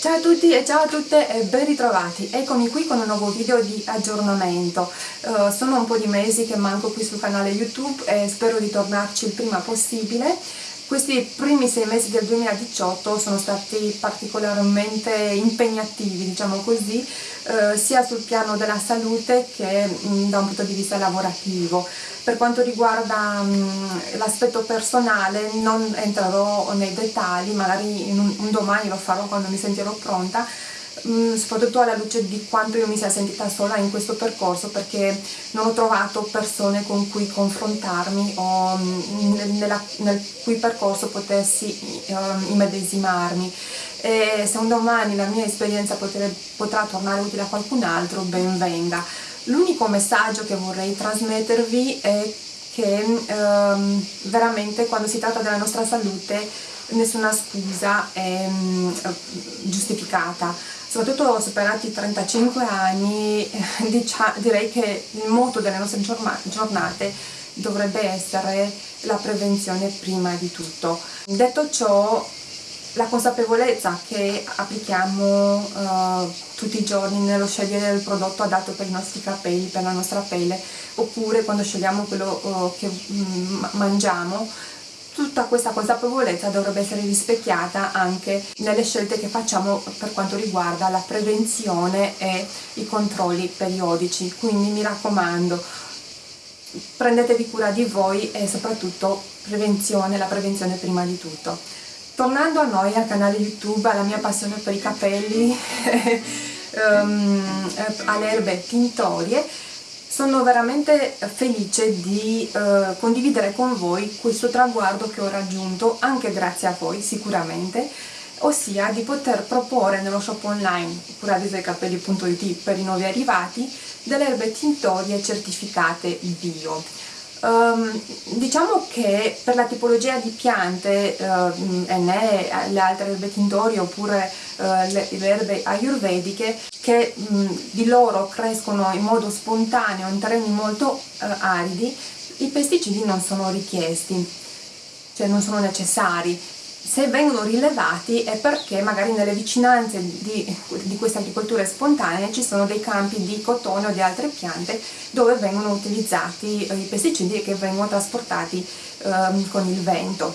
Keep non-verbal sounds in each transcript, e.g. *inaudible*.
Ciao a tutti e ciao a tutte e ben ritrovati, eccomi qui con un nuovo video di aggiornamento. Uh, sono un po' di mesi che manco qui sul canale YouTube e spero di tornarci il prima possibile. Questi primi sei mesi del 2018 sono stati particolarmente impegnativi, diciamo così, eh, sia sul piano della salute che mh, mm, da un punto di vista lavorativo. Per quanto riguarda mm, l'aspetto personale non entrerò nei dettagli, magari un, un domani lo farò quando mi sentirò pronta, Mm, soprattutto alla luce di quanto io mi sia sentita sola in questo percorso perché non ho trovato persone con cui confrontarmi o mm, nella, nel cui percorso potessi um, immedesimarmi. E se un domani la mia esperienza potere, potrà tornare utile a qualcun altro ben venga. L'unico messaggio che vorrei trasmettervi è che um, veramente quando si tratta della nostra salute nessuna scusa è um, giustificata soprattutto superati i 35 anni *laughs* direi che il motto delle nostre giornate dovrebbe essere la prevenzione prima di tutto. Detto ciò, la consapevolezza che applichiamo uh, tutti i giorni nello scegliere il prodotto adatto per i nostri capelli, per la nostra pelle, oppure quando scegliamo quello uh, che mm, mangiamo, tutta questa consapevolezza dovrebbe essere rispecchiata anche nelle scelte che facciamo per quanto riguarda la prevenzione e i controlli periodici. Quindi mi raccomando prendetevi cura di voi e soprattutto prevenzione, la prevenzione prima di tutto. Tornando a noi al canale youtube, alla mia passione per i capelli um, *laughs* alle erbe tintorie sono veramente felice di eh, condividere con voi questo traguardo che ho raggiunto anche grazie a voi sicuramente ossia di poter proporre nello shop online curadesoicapelli.it per i nuovi arrivati delle erbe tintorie certificate bio Um, diciamo che per la tipologia di piante uh, e né le altre erbe tintorie oppure uh, le, le, erbe ayurvediche che um, di loro crescono in modo spontaneo in terreni molto uh, aridi i pesticidi non sono richiesti cioè non sono necessari se vengono rilevati è perché magari nelle vicinanze di, di queste agricolture spontanee ci sono dei campi di cotone o di altre piante dove vengono utilizzati i pesticidi che vengono trasportati eh, con il vento.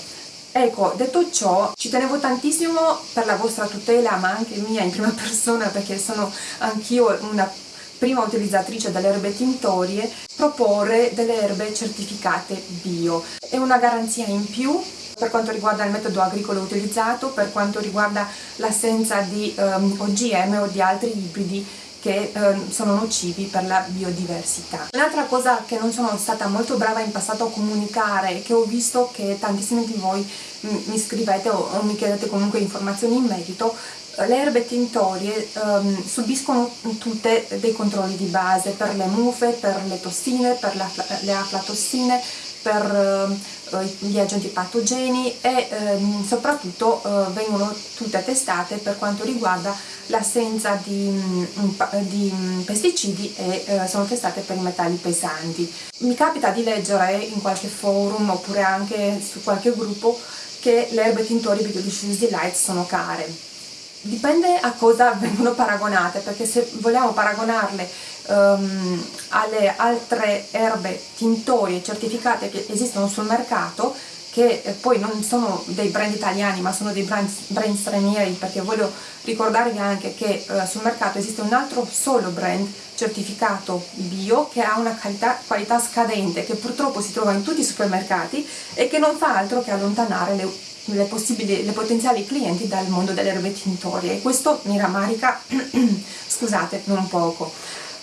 Ecco, detto ciò, ci tenevo tantissimo per la vostra tutela, ma anche mia in prima *laughs* persona, perché sono anch'io una prima utilizzatrice delle erbe tintorie, proporre delle erbe certificate bio. È una garanzia in più per quanto riguarda il metodo agricolo utilizzato, per quanto riguarda l'assenza di um, OGM o di altri ibridi che eh, sono nocivi per la biodiversità. Un'altra cosa che non sono stata molto brava in passato a comunicare che ho visto che tantissimi di voi mi scrivete o, o mi chiedete comunque informazioni in merito le erbe tintorie um, subiscono tutte dei controlli di base per le mufe, per le tossine, per le aflatossine, per uh, gli agenti patogeni e uh, soprattutto uh, vengono tutte testate per quanto riguarda l'assenza di, um, di um, pesticidi e eh, sono testate per i metalli pesanti. Mi capita di leggere in qualche forum oppure anche su qualche gruppo che le erbe tintorie di Diffuse Delight sono care dipende a cosa vengono paragonate perché se vogliamo paragonarle um, alle altre erbe tintorie certificate che esistono sul mercato che eh, poi non sono dei brand italiani ma sono dei brand, brand stranieri perché voglio ricordarvi anche che uh, sul mercato esiste un altro solo brand certificato bio che ha una qualità, qualità scadente che purtroppo si trova in tutti i supermercati e che non fa altro che allontanare le le, le potenziali clienti dal mondo delle erbe tintorie e questo mi rammarica, *clears throat* scusate, non poco.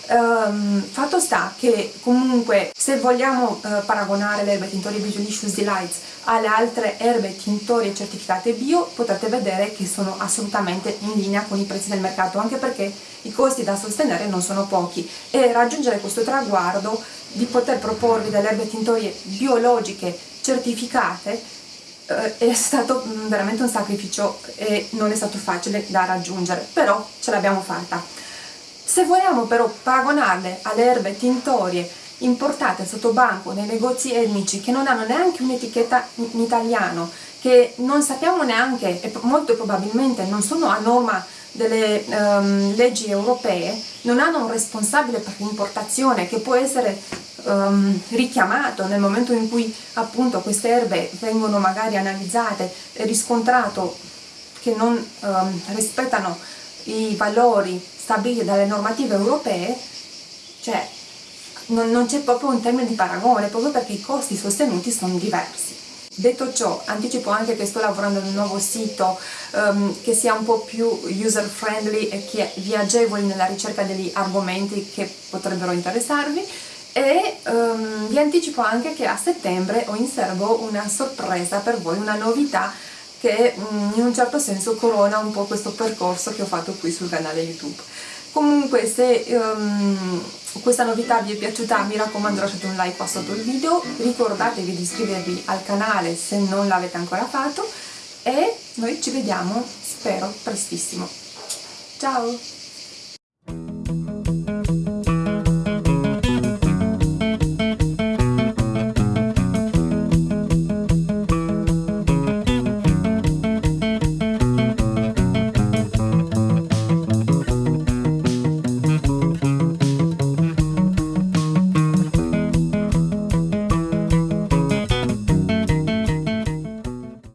Um, fatto sta che comunque se vogliamo uh, paragonare le erbe tintorie Bijolicious Delights alle altre erbe tintorie certificate bio potrete vedere che sono assolutamente in linea con i prezzi del mercato anche perché i costi da sostenere non sono pochi e raggiungere questo traguardo di poter proporvi delle erbe tintorie biologiche certificate è stato mm, veramente un sacrificio e non è stato facile da raggiungere, però ce l'abbiamo fatta. Se vogliamo però paragonarle alle erbe tintorie importate sotto banco nei negozi etnici che non hanno neanche un'etichetta in italiano, che non sappiamo neanche e molto probabilmente non sono a norma delle um, leggi europee non hanno un responsabile per l'importazione che può essere um, richiamato nel momento in cui appunto queste erbe vengono magari analizzate e riscontrato che non um, rispettano i valori stabiliti dalle normative europee, cioè non, non c'è proprio un termine di paragone, proprio perché i costi sostenuti sono diversi. Detto ciò, anticipo anche che sto lavorando ad un nuovo sito um, che sia un po' più user friendly e che vi agevoli nella ricerca degli argomenti che potrebbero interessarvi e um, vi anticipo anche che a settembre ho in serbo una sorpresa per voi, una novità che um, in un certo senso corona un po' questo percorso che ho fatto qui sul canale YouTube. Comunque se um, questa novità vi è piaciuta mi raccomando lasciate un like qua sotto il video, ricordatevi di iscrivervi al canale se non l'avete ancora fatto e noi ci vediamo spero prestissimo. Ciao!